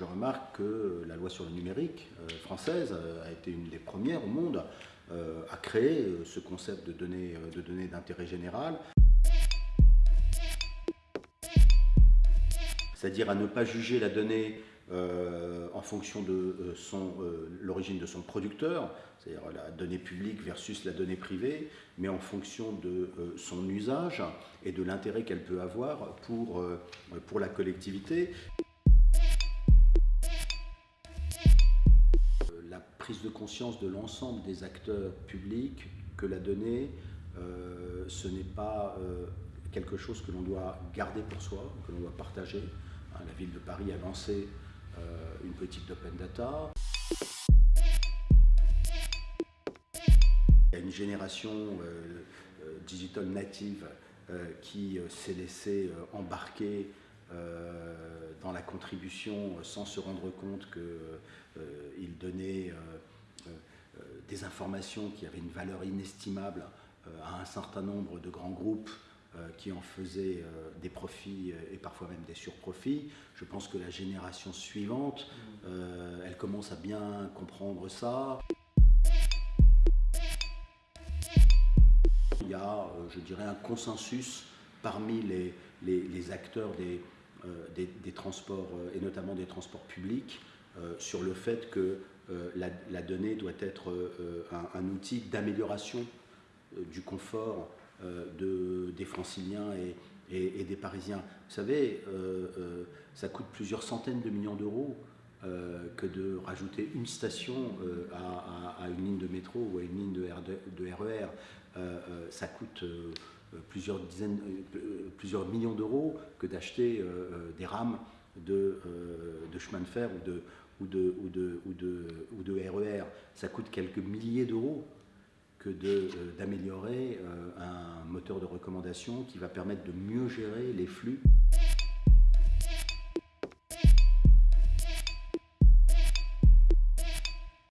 je remarque que la loi sur le numérique française a été une des premières au monde à créer ce concept de données de données d'intérêt général. c'est-à-dire à ne pas juger la donnée euh, en fonction de euh, euh, l'origine de son producteur, c'est-à-dire la donnée publique versus la donnée privée, mais en fonction de son usage et de l'intérêt qu'elle peut avoir pour, pour la collectivité. Prise de conscience de l'ensemble des acteurs publics que la donnée, ce n'est pas quelque chose que l'on doit garder pour soi, que l'on doit partager. Hein, la ville de Paris a lancé euh, une politique d'open data. Il y a une génération euh, euh, digital native qui s'est laissée embarquer dans la contribution sans se rendre compte qu'il donnait des informations qui avaient une valeur inestimable à un certain nombre de grands groupes euh, qui en faisait euh, des profits euh, et parfois même des surprofits. Je pense que la génération suivante, elle commence à bien comprendre ça. Il y a, je dirais, un consensus parmi les, acteurs des, des, transports, et notamment des transports publics, sur le fait que la, donnée doit être un, outil d'amélioration du confort euh, de, des franciliens et, des parisiens. Vous savez, euh, euh, ça coûte plusieurs centaines de millions d'euros que de rajouter une station à, une ligne de métro ou à une ligne de, RER. E ça coûte plusieurs, dizaines, plusieurs millions d'euros que d'acheter des rames de, chemin de fer ou de, ou de, ou de, ou de, ou de RER. E ça coûte quelques milliers d'euros que euh, d'améliorer euh, un moteur de recommandation qui va permettre de mieux gérer les flux.